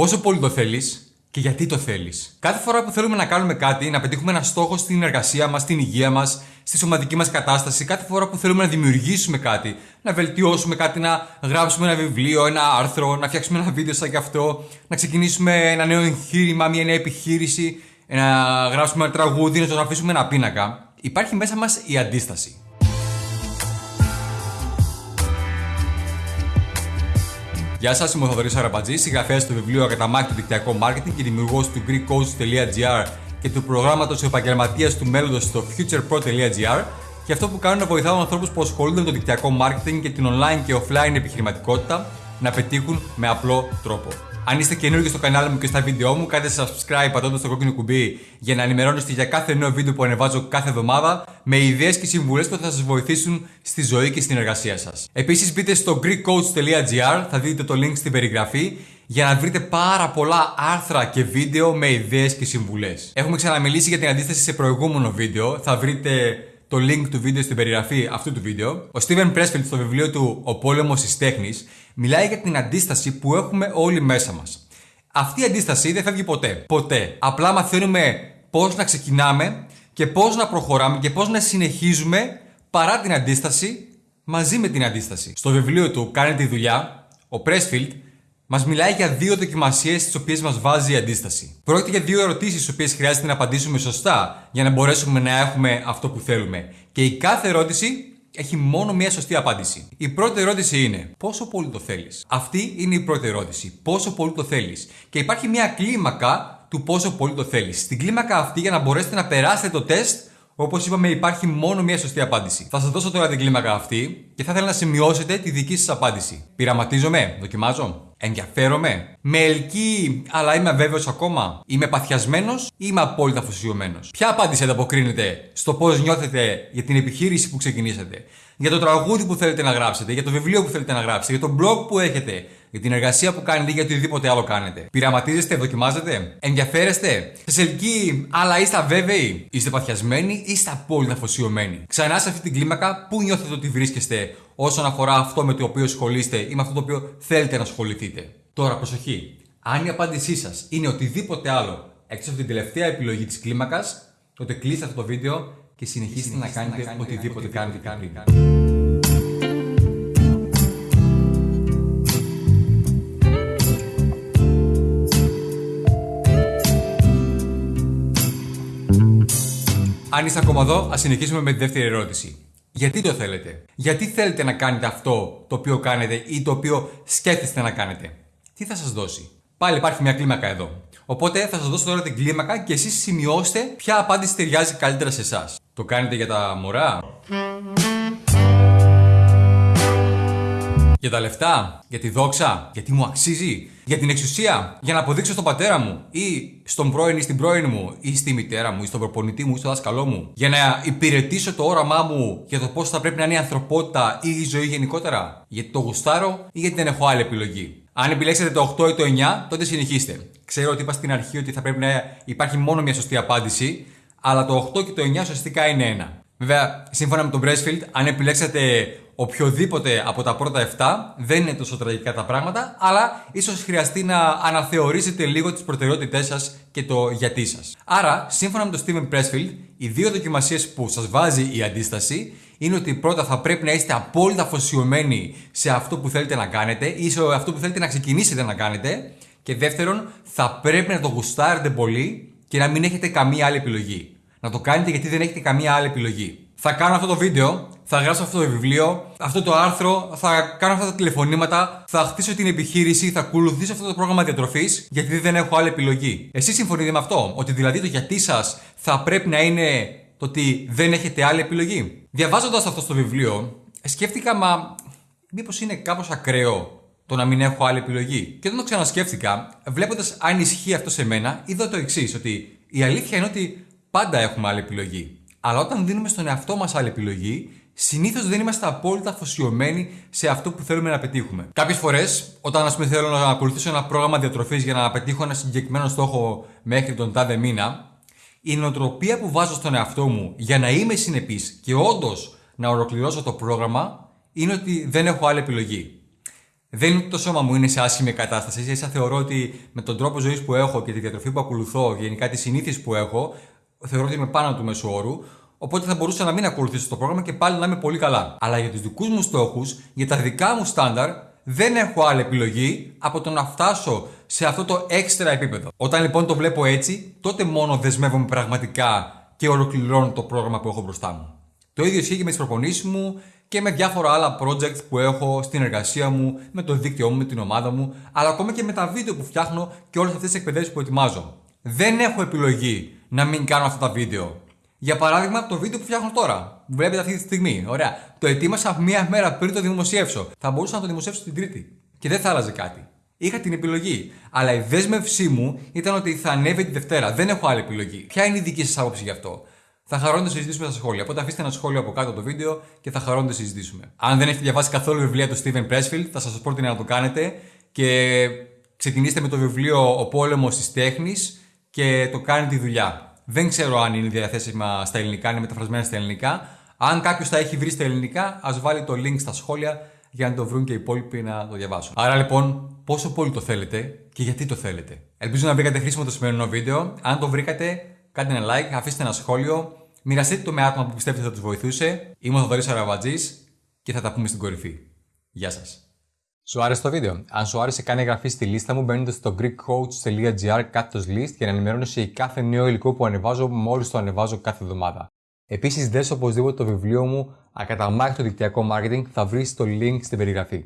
Πόσο πολύ το θέλεις και γιατί το θέλεις. Κάθε φορά που θέλουμε να κάνουμε κάτι, να πετύχουμε ένα στόχο στην εργασία μας, στην υγεία μας, στη σωματική μας κατάσταση, κάθε φορά που θέλουμε να δημιουργήσουμε κάτι, να βελτιώσουμε κάτι, να γράψουμε ένα βιβλίο, ένα άρθρο, να φτιάξουμε ένα βίντεο σαν και αυτό, να ξεκινήσουμε ένα νέο εγχείρημα, μια νέα επιχείρηση, να γράψουμε ένα τραγούδι, να το αφήσουμε ένα πίνακα, υπάρχει μέσα μας η αντίσταση. Γεια σας, είμαι ο Θοδωρής Αραμπατζή, συγγραφέας του βιβλίου Ακαταμάχη του Δικτυακό Μάρκετινγκ και δημιουργός του GreekCoach.gr και του προγράμματος επαγγελματίας του μέλλοντος στο futurepro.gr. Και αυτό που κάνω είναι να βοηθάω ανθρώπους που ασχολούνται με το δικτυακό marketing και την online και offline επιχειρηματικότητα να πετύχουν με απλό τρόπο. Αν είστε καινούργιοι στο κανάλι μου και στα βίντεο μου, κάντε subscribe πατώντας το κόκκινο κουμπί για να ενημερώνεστε για κάθε νέο βίντεο που ανεβάζω κάθε εβδομάδα με ιδέες και συμβουλές που θα σας βοηθήσουν στη ζωή και στην εργασία σας. Επίσης μπείτε στο greekcoach.gr, θα δείτε το link στην περιγραφή για να βρείτε πάρα πολλά άρθρα και βίντεο με ιδέες και συμβουλές. Έχουμε ξαναμιλήσει για την αντίσταση σε προηγούμενο βίντεο, θα βρείτε το link του βίντεο στην περιγραφή αυτού του βίντεο. Ο Steven Pressfield στο βιβλίο του Ο πόλεμος της τέχνης μιλάει για την αντίσταση που έχουμε όλοι μέσα μας. Αυτή η αντίσταση δεν φεύγει ποτέ. Ποτέ. Απλά μαθαίνουμε πώς να ξεκινάμε και πώς να προχωράμε και πώς να συνεχίζουμε παρά την αντίσταση μαζί με την αντίσταση. Στο βιβλίο του Κάνε τη δουλειά, ο Pressfield μας μιλάει για δύο δοκιμασίες τις οποίες μας βάζει η αντίσταση. Πρόκειται για δύο ερωτήσεις τις οποίες χρειάζεται να απαντήσουμε σωστά για να μπορέσουμε να έχουμε αυτό που θέλουμε. Και η κάθε ερώτηση έχει μόνο μία σωστή απάντηση. Η πρώτη ερώτηση είναι πόσο πολύ το θέλεις; Αυτή είναι η πρώτη ερώτηση. Πόσο πολύ το θέλεις; Και υπάρχει μία κλίμακα του πόσο πολύ το θέλεις. Στην κλίμακα αυτή, για να μπορέσετε να περάσετε το τεστ, Όπως είπαμε, υπάρχει μόνο μία σωστή απάντηση. Θα σας δώσω τώρα την κλίμακα αυτή και θα ήθελα να σημειώσετε τη δική σας απάντηση. Πειραματίζομαι, δοκιμάζω. Ενδιαφέρομαι. Με ελκύει, αλλά είμαι αβέβαιος ακόμα. Είμαι παθιασμένος ή είμαι απόλυτα αφοσιωμένος; Ποια απάντηση ανταποκρίνεται στο πώς νιώθετε για την επιχείρηση που ξεκινήσατε, για το τραγούδι που θέλετε να γράψετε, για το βιβλίο που θέλετε να γράψετε, για το blog που έχετε, για την εργασία που κάνετε ή για οτιδήποτε άλλο κάνετε. Πειραματίζεστε, δοκιμάζετε, ενδιαφέρεστε, σας ελκύει, αλλά είστε αβέβαιοι, είστε παθιασμένοι ή είστε απόλυτα αφοσιωμένοι; Ξανά σε αυτή την κλίμακα, πού νιώθετε ότι βρίσκεστε όσον αφορά αυτό με το οποίο ασχολείστε ή με αυτό το οποίο θέλετε να ασχοληθείτε; Τώρα, προσοχή. Αν η απάντησή σας είναι οτιδήποτε άλλο έξω από την τελευταία επιλογή της κλίμακας, τότε κλείστε αυτό το βίντεο και συνεχίστε, να, κάνετε να κάνετε οτιδήποτε κάνετε. κάνετε. Αν είστε ακόμα εδώ, ας συνεχίσουμε με τη δεύτερη ερώτηση. Γιατί το θέλετε, Γιατί θέλετε να κάνετε αυτό το οποίο κάνετε ή το οποίο σκέφτεστε να κάνετε, Τι θα σας δώσει; Πάλι υπάρχει μια κλίμακα εδώ. Οπότε θα σας δώσω τώρα την κλίμακα και εσείς σημειώστε ποια απάντηση ταιριάζει καλύτερα σε εσάς. Το κάνετε για τα μωρά; Για τα λεφτά, για τη δόξα, γιατί μου αξίζει, για την εξουσία, για να αποδείξω στον πατέρα μου ή στον πρώην ή στην πρώην μου ή στη μητέρα μου ή στον προπονητή μου ή στο δάσκαλό μου, για να υπηρετήσω το όραμά μου για το πώς θα πρέπει να είναι η ανθρωπότητα ή η ζωή γενικότερα, γιατί το γουστάρω ή γιατί δεν έχω άλλη επιλογή. Αν επιλέξετε το 8 ή το 9, τότε συνεχίστε. Ξέρω ότι είπα στην αρχή ότι θα πρέπει να υπάρχει μόνο μια σωστή απάντηση, αλλά το 8 και το 9 ουσιαστικά είναι ένα. Βέβαια, σύμφωνα με τον Breastfield, αν επιλέξετε οποιοδήποτε από τα πρώτα 7, δεν είναι τόσο τραγικά τα πράγματα, αλλά ίσως χρειαστεί να αναθεωρήσετε λίγο τις προτεραιότητές σας και το γιατί σας. Άρα, σύμφωνα με τον Steven Pressfield, οι δύο δοκιμασίες που σας βάζει η αντίσταση είναι ότι πρώτα θα πρέπει να είστε απόλυτα αφοσιωμένοι σε αυτό που θέλετε να κάνετε ή σε αυτό που θέλετε να ξεκινήσετε να κάνετε. Και δεύτερον, θα πρέπει να το γουστάρετε πολύ και να μην έχετε καμία άλλη επιλογή. Να το κάνετε γιατί δεν έχετε καμία άλλη επιλογή. Θα κάνω αυτό το βίντεο, θα γράψω αυτό το βιβλίο, αυτό το άρθρο, θα κάνω αυτά τα τηλεφωνήματα, θα χτίσω την επιχείρηση, θα ακολουθήσω αυτό το πρόγραμμα διατροφής, γιατί δεν έχω άλλη επιλογή. Εσείς συμφωνείτε με αυτό, ότι δηλαδή το γιατί σας θα πρέπει να είναι το ότι δεν έχετε άλλη επιλογή; Διαβάζοντας αυτό το βιβλίο, σκέφτηκα, μα μήπως είναι κάπως ακραίο το να μην έχω άλλη επιλογή. Και όταν το ξανασκέφτηκα, βλέποντας αν ισχύει αυτό σε μένα, είδα το εξής, ότι η αλήθεια είναι ότι πάντα έχουμε άλλη επιλογή. Αλλά όταν δίνουμε στον εαυτό μας άλλη επιλογή, συνήθως δεν είμαστε απόλυτα αφοσιωμένοι σε αυτό που θέλουμε να πετύχουμε. Κάποιες φορές, όταν ας πούμε θέλω να ακολουθήσω ένα πρόγραμμα διατροφής για να πετύχω ένα συγκεκριμένο στόχο μέχρι τον τάδε μήνα, η νοοτροπία που βάζω στον εαυτό μου για να είμαι συνεπής και όντως να ολοκληρώσω το πρόγραμμα είναι ότι δεν έχω άλλη επιλογή. Δεν είναι ότι το σώμα μου είναι σε άσχημη κατάσταση. Ίσα θεωρώ ότι με τον τρόπο ζωής που έχω και τη διατροφή που ακολουθώ, γενικά τις συνήθειες που έχω, θεωρώ ότι είμαι πάνω του μέσου όρου. Οπότε θα μπορούσα να μην ακολουθήσω το πρόγραμμα και πάλι να είμαι πολύ καλά. Αλλά για τους δικούς μου στόχους, για τα δικά μου στάνταρ, δεν έχω άλλη επιλογή από το να φτάσω σε αυτό το έξτρα επίπεδο. Όταν λοιπόν το βλέπω έτσι, τότε μόνο δεσμεύομαι πραγματικά και ολοκληρώνω το πρόγραμμα που έχω μπροστά μου. Το ίδιο ισχύει και με τις προπονήσεις μου και με διάφορα άλλα projects που έχω στην εργασία μου, με το δίκτυό μου, με την ομάδα μου, αλλά ακόμα και με τα βίντεο που φτιάχνω και όλες αυτές τις εκπαιδεύσεις που ετοιμάζω. Δεν έχω επιλογή να μην κάνω αυτά τα βίντεο. Για παράδειγμα, το βίντεο που φτιάχνω τώρα. Βλέπετε αυτή τη στιγμή. Ωραία. Το ετοίμασα μία μέρα πριν το δημοσιεύσω. Θα μπορούσα να το δημοσιεύσω την Τρίτη. Και δεν θα άλλαζε κάτι. Είχα την επιλογή. Αλλά η δέσμευσή μου ήταν ότι θα ανέβει τη Δευτέρα. Δεν έχω άλλη επιλογή. Ποια είναι η δική σας άποψη γι' αυτό; Θα χαρώ να το συζητήσουμε στα σχόλια. Οπότε αφήστε ένα σχόλιο από κάτω το βίντεο και θα χαρώ να το συζητήσουμε. Αν δεν έχετε διαβάσει καθόλου βιβλία του Steven Pressfield, θα σας πρότεινα να το κάνετε και ξεκινήστε με το βιβλίο Ο πόλεμος της τέχνης και το κάνει τη δουλειά. Δεν ξέρω αν είναι διαθέσιμα στα ελληνικά, είναι μεταφρασμένα στα ελληνικά. Αν κάποιος τα έχει βρει στα ελληνικά, ας βάλει το link στα σχόλια για να το βρουν και οι υπόλοιποι να το διαβάσουν. Άρα λοιπόν, πόσο πολύ το θέλετε και γιατί το θέλετε. Ελπίζω να βρήκατε χρήσιμο το σημερινό βίντεο. Αν το βρήκατε, κάντε ένα like, αφήστε ένα σχόλιο Μοιραστείτε το με άτομα που πιστεύετε θα τους βοηθούσε. Είμαι ο Θοδωρής Αραβατζής και θα τα πούμε στην κορυφή. Γεια σας. Σου άρεσε το βίντεο; Αν σου άρεσε, κάνει εγγραφή στη λίστα μου μπαίνοντας στο greekcoach.gr κάτω list για να ενημερώνεσαι για κάθε νέο υλικό που ανεβάζω μόλις το ανεβάζω κάθε εβδομάδα. Επίσης, δες οπωσδήποτε το βιβλίο μου Ακαταμάχητο δικτυακό marketing θα βρεις το link στην περιγραφή.